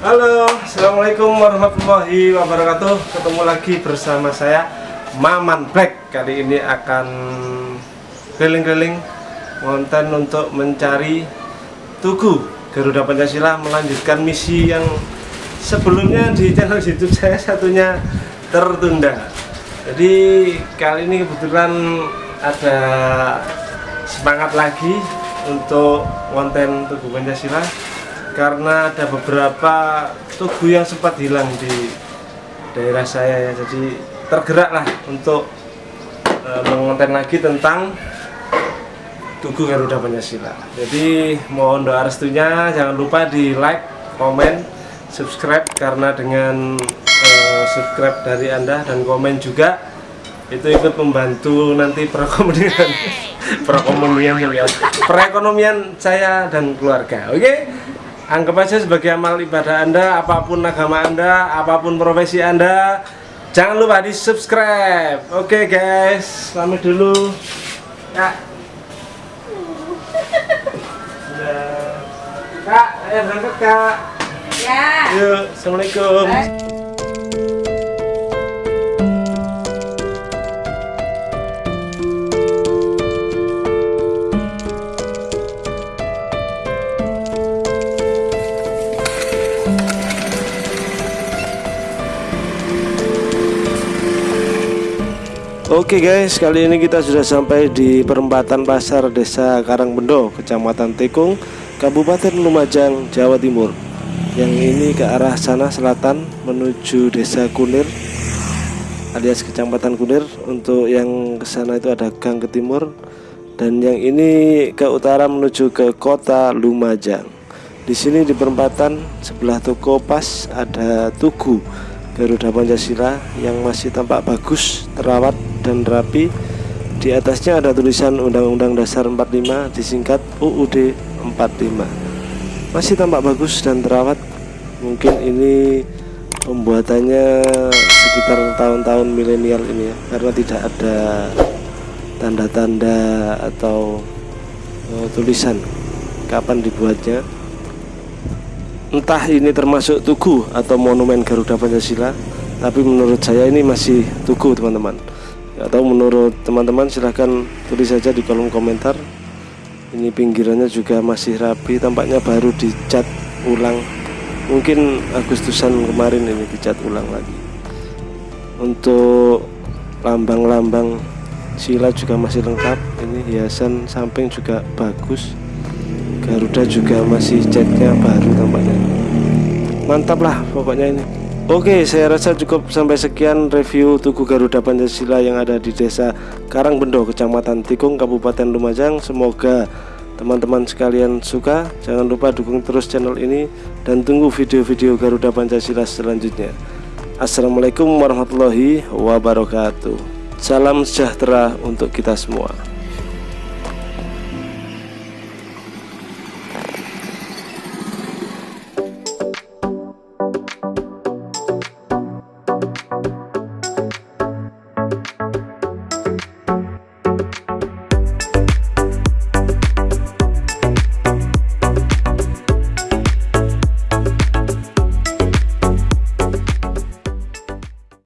Halo, Assalamualaikum warahmatullahi wabarakatuh. Ketemu lagi bersama saya Maman Black. Kali ini akan keliling-keliling Konten untuk mencari Tugu Garuda Pancasila Melanjutkan misi yang sebelumnya di channel youtube saya satunya tertunda. Jadi kali ini kebetulan ada semangat lagi untuk konten Tugu Pancasila karena ada beberapa tugu yang sempat hilang di daerah saya ya. Jadi tergeraklah untuk e, mengonten lagi tentang Tugu Garuda Pancasila. Jadi mohon doa restunya. Jangan lupa di like, komen, subscribe. Karena dengan e, subscribe dari anda dan komen juga itu ikut membantu nanti perekonomian perekonomian perekonomian saya dan keluarga. Oke? okay? Anggap aja sebagai amal ibadah anda apa pun agama anda apa pun profesi anda jangan lupa di subscribe oke okay, guys pamit dulu. Ya. Kak ayo berangkat kak. Ya. Yuk assalamualaikum. Bye. Oke guys, kali ini kita sudah sampai di perempatan pasar Desa Karangbendo, Kecamatan Tekung, Kabupaten Lumajang, Jawa Timur. Yang ini ke arah sana selatan menuju Desa Kunir alias Kecamatan Kunir. Untuk yang ke sana itu ada gang ke timur dan yang ini ke utara menuju ke Kota Lumajang. Di sini di perempatan sebelah toko pas ada tugu Garuda Pancasila yang masih tampak bagus, terawat dan rapi. Di atasnya ada tulisan Undang-Undang Dasar 45 disingkat UUD 45. Masih tampak bagus dan terawat. Mungkin ini pembuatannya sekitar tahun-tahun milenial ini ya, karena tidak ada tanda-tanda atau uh, tulisan kapan dibuatnya entah ini termasuk tugu atau monumen Garuda Pancasila tapi menurut saya ini masih tugu teman-teman atau menurut teman-teman silahkan tulis saja di kolom komentar. Ini pinggirannya juga masih rapi tampaknya baru dicat ulang. Mungkin Agustusan kemarin ini dicat ulang lagi. Untuk lambang-lambang sila juga masih lengkap. Ini hiasan samping juga bagus. Garuda juga masih catnya baru tampaknya. Mantap lah pokoknya ini Oke saya rasa cukup sampai sekian review Tugu Garuda Pancasila yang ada di desa Karangbendo Kecamatan Tikung Kabupaten Lumajang. Semoga teman-teman sekalian suka. Jangan lupa dukung terus channel ini Dan tunggu video-video Garuda Pancasila selanjutnya. Assalamualaikum warahmatullahi wabarakatuh. Salam sejahtera untuk kita semua